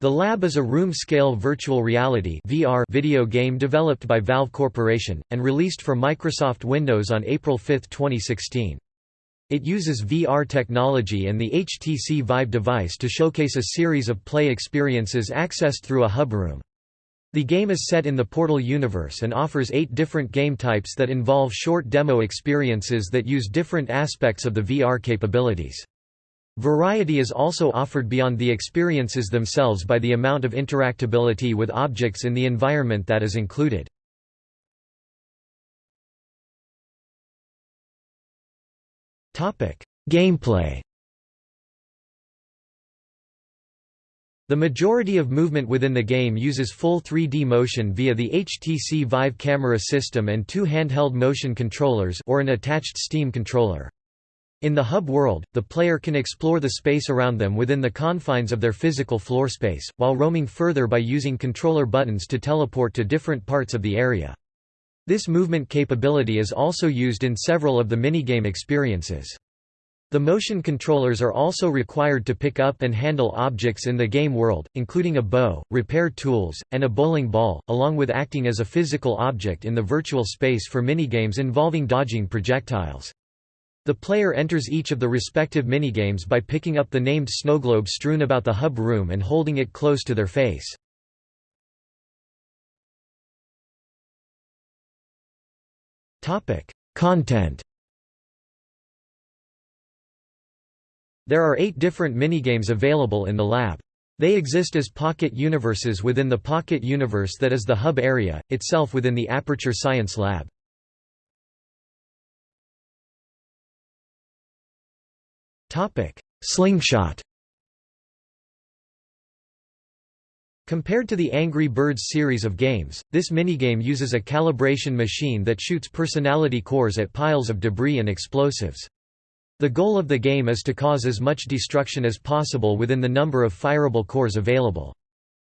The Lab is a room-scale virtual reality VR video game developed by Valve Corporation, and released for Microsoft Windows on April 5, 2016. It uses VR technology and the HTC Vive device to showcase a series of play experiences accessed through a hub room. The game is set in the Portal universe and offers eight different game types that involve short demo experiences that use different aspects of the VR capabilities. Variety is also offered beyond the experiences themselves by the amount of interactability with objects in the environment that is included. Gameplay The majority of movement within the game uses full 3D motion via the HTC Vive camera system and two handheld motion controllers or an attached Steam controller. In the hub world, the player can explore the space around them within the confines of their physical floor space, while roaming further by using controller buttons to teleport to different parts of the area. This movement capability is also used in several of the minigame experiences. The motion controllers are also required to pick up and handle objects in the game world, including a bow, repair tools, and a bowling ball, along with acting as a physical object in the virtual space for minigames involving dodging projectiles. The player enters each of the respective minigames by picking up the named snowglobe strewn about the hub room and holding it close to their face. Content There are eight different minigames available in the lab. They exist as pocket universes within the pocket universe that is the hub area, itself within the Aperture Science Lab. Topic: Slingshot. Compared to the Angry Birds series of games, this minigame uses a calibration machine that shoots personality cores at piles of debris and explosives. The goal of the game is to cause as much destruction as possible within the number of fireable cores available.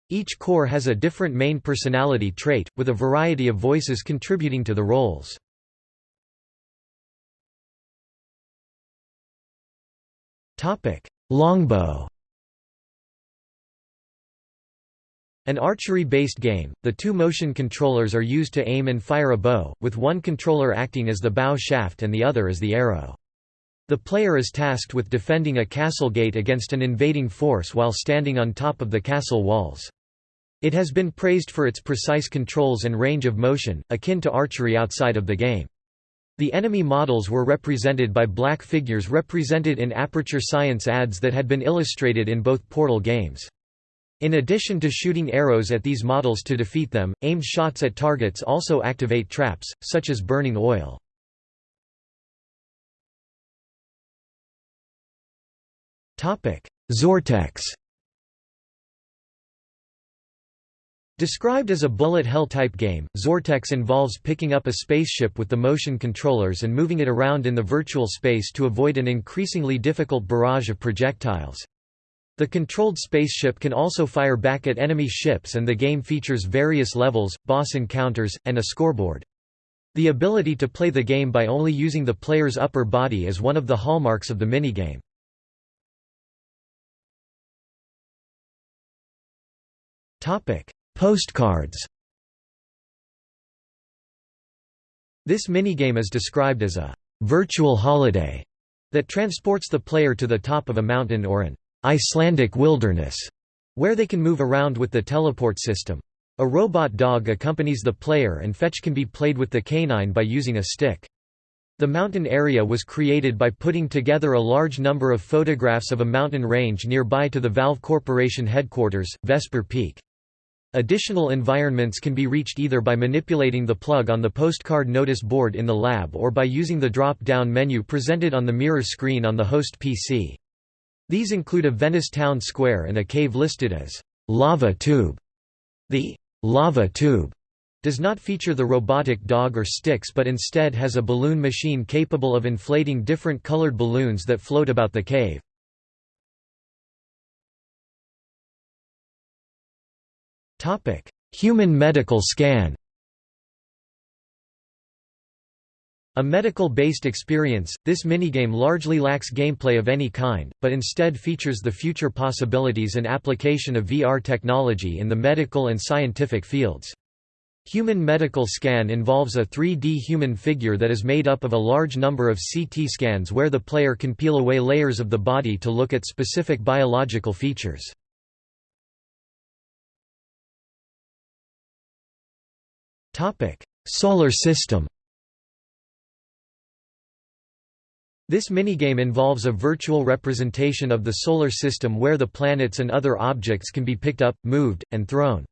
Each core has a different main personality trait, with a variety of voices contributing to the roles. Longbow An archery-based game, the two motion controllers are used to aim and fire a bow, with one controller acting as the bow shaft and the other as the arrow. The player is tasked with defending a castle gate against an invading force while standing on top of the castle walls. It has been praised for its precise controls and range of motion, akin to archery outside of the game. The enemy models were represented by black figures represented in Aperture Science ads that had been illustrated in both Portal games. In addition to shooting arrows at these models to defeat them, aimed shots at targets also activate traps, such as burning oil. Xortex Described as a bullet hell type game, Xortex involves picking up a spaceship with the motion controllers and moving it around in the virtual space to avoid an increasingly difficult barrage of projectiles. The controlled spaceship can also fire back at enemy ships and the game features various levels, boss encounters, and a scoreboard. The ability to play the game by only using the player's upper body is one of the hallmarks of the minigame. Topic: Postcards This minigame is described as a «virtual holiday» that transports the player to the top of a mountain or an «Icelandic wilderness» where they can move around with the teleport system. A robot dog accompanies the player and fetch can be played with the canine by using a stick. The mountain area was created by putting together a large number of photographs of a mountain range nearby to the Valve Corporation headquarters, Vesper Peak. Additional environments can be reached either by manipulating the plug on the postcard notice board in the lab or by using the drop-down menu presented on the mirror screen on the host PC. These include a Venice town square and a cave listed as lava tube. The lava tube does not feature the robotic dog or sticks but instead has a balloon machine capable of inflating different colored balloons that float about the cave. Topic: Human medical scan. A medical-based experience, this minigame largely lacks gameplay of any kind, but instead features the future possibilities and application of VR technology in the medical and scientific fields. Human medical scan involves a 3D human figure that is made up of a large number of CT scans where the player can peel away layers of the body to look at specific biological features. Solar system This minigame involves a virtual representation of the Solar System where the planets and other objects can be picked up, moved, and thrown.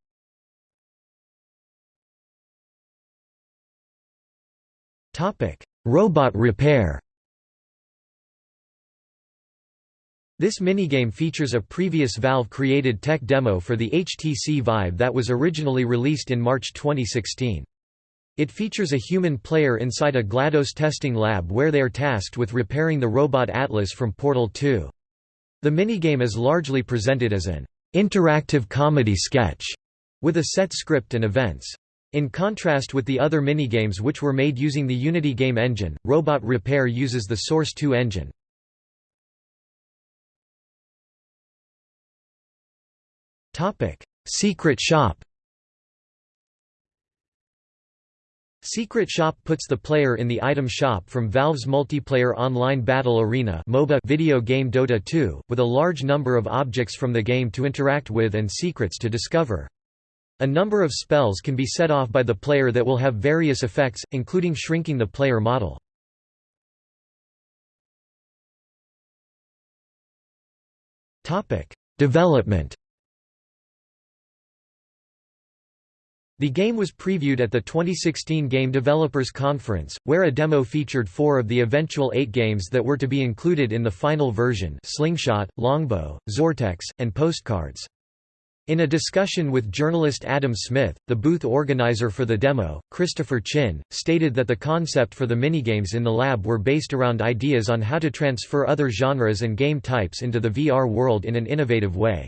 Robot repair This minigame features a previous Valve-created tech demo for the HTC Vive that was originally released in March 2016. It features a human player inside a GLaDOS testing lab where they are tasked with repairing the robot Atlas from Portal 2. The minigame is largely presented as an interactive comedy sketch, with a set script and events. In contrast with the other minigames which were made using the Unity game engine, Robot Repair uses the Source 2 engine. Secret Shop Secret Shop puts the player in the item shop from Valve's multiplayer online battle arena MOBA video game Dota 2, with a large number of objects from the game to interact with and secrets to discover. A number of spells can be set off by the player that will have various effects, including shrinking the player model. Development The game was previewed at the 2016 Game Developers Conference, where a demo featured four of the eventual eight games that were to be included in the final version Slingshot, Longbow, Xortex, and Postcards. In a discussion with journalist Adam Smith, the booth organizer for the demo, Christopher Chin, stated that the concept for the minigames in the lab were based around ideas on how to transfer other genres and game types into the VR world in an innovative way.